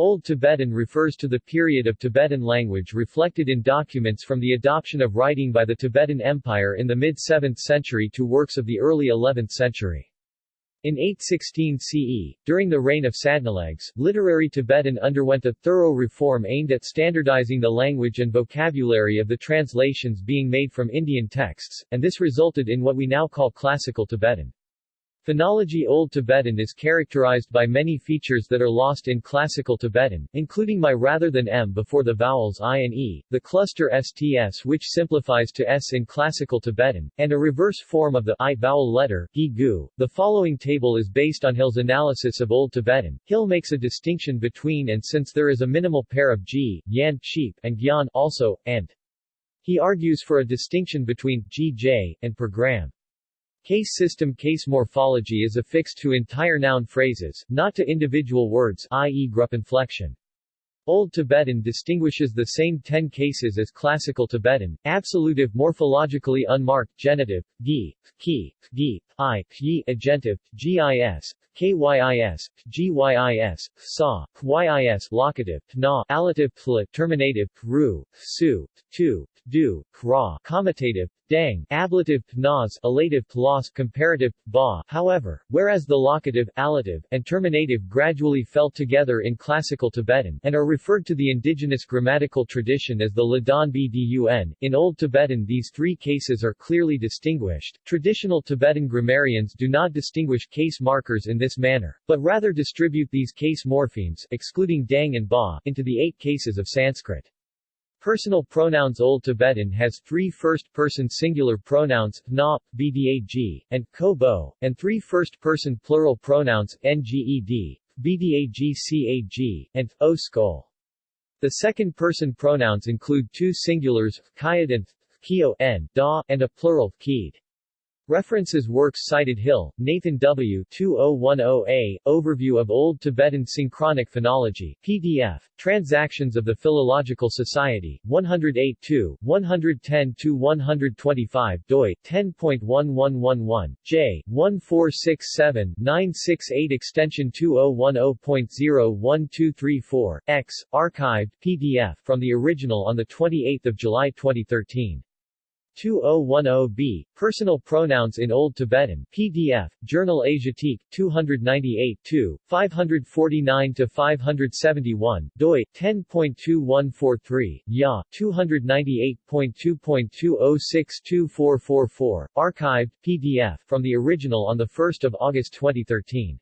Old Tibetan refers to the period of Tibetan language reflected in documents from the adoption of writing by the Tibetan Empire in the mid-7th century to works of the early 11th century. In 816 CE, during the reign of Sadnalegs, literary Tibetan underwent a thorough reform aimed at standardizing the language and vocabulary of the translations being made from Indian texts, and this resulted in what we now call Classical Tibetan. Phonology Old Tibetan is characterized by many features that are lost in Classical Tibetan, including my rather than m before the vowels i and e, the cluster sts which simplifies to s in Classical Tibetan, and a reverse form of the i vowel letter, gu. The following table is based on Hill's analysis of Old Tibetan. Hill makes a distinction between and since there is a minimal pair of g, yan, sheep, and gyan, also, and. He argues for a distinction between gj and program. Case system case morphology is affixed to entire noun phrases, not to individual words i.e. inflection. Old Tibetan distinguishes the same ten cases as Classical Tibetan, absolutive morphologically unmarked genitive, gi, ki, gi, i, yi, agentive, gis, kyis, gyis, sa, yis, locative, na, allative, pl, terminative, ru, su, tu, du, kra, commutative, dang, ablative, nas, elative, los, comparative, ba. However, whereas the locative, allative, and terminative gradually fell together in Classical Tibetan, and are referred to the indigenous grammatical tradition as the Ladan Bdun, in Old Tibetan these three cases are clearly distinguished. Traditional Tibetan grammarians do not distinguish case markers in this manner, but rather distribute these case morphemes, excluding dang and ba, into the eight cases of Sanskrit. Personal pronouns Old Tibetan has three first-person singular pronouns, na, bdag, and ko and three first-person plural pronouns, nged, bdagcag, and o skull. The second-person pronouns include two singulars, kayad and kio n, da, and a plural, keed. References Works cited Hill, Nathan W. 2010a, Overview of Old Tibetan Synchronic Phonology, PDF, Transactions of the Philological Society, 108 110-125 doi, 10.1111, j, 1467-968 extension 2010.01234, x, archived, PDF, from the original on 28 July 2013. 2010b, Personal Pronouns in Old Tibetan, PDF, Journal Asiatique, 298 2, 549-571, doi, 10.2143, ya, 298.2.20624444, archived, PDF, from the original on 1 August 2013.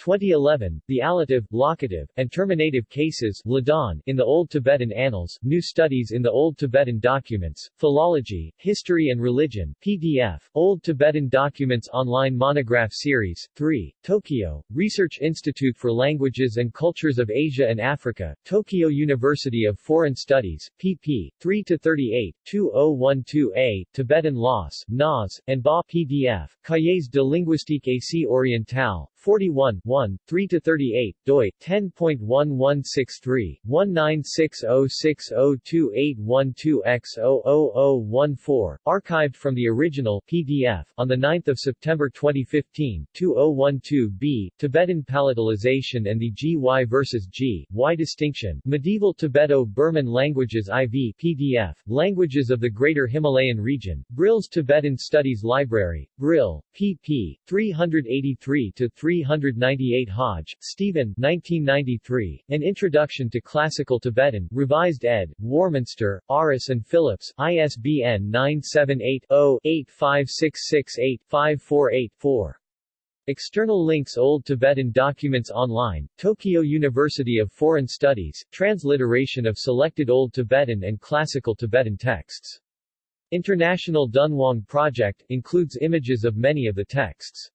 2011, the allative, locative, and terminative cases Ladan, in the Old Tibetan Annals, New Studies in the Old Tibetan Documents, Philology, History and Religion, PDF, Old Tibetan Documents Online Monograph Series, 3, Tokyo, Research Institute for Languages and Cultures of Asia and Africa, Tokyo University of Foreign Studies, pp. 3-38, 2012a, Tibetan Loss, NAS, and BA PDF, Cahiers de linguistique Asie orientale, 41, 1, 3-38, doi, 10.1163, 1960602812X00014, archived from the original, PDF, on 9 September 2015, 2012b, Tibetan Palatalization and the GY versus G, Y distinction, Medieval Tibeto-Burman Languages IV PDF, Languages of the Greater Himalayan Region, Brill's Tibetan Studies Library, Brill, pp. 383-3 398 Hodge, Stephen 1993, An Introduction to Classical Tibetan, Revised ed., Warminster, Aris and Phillips, ISBN 978-0-85668-5484. External links Old Tibetan Documents Online, Tokyo University of Foreign Studies, transliteration of selected Old Tibetan and Classical Tibetan texts. International Dunhuang Project, includes images of many of the texts.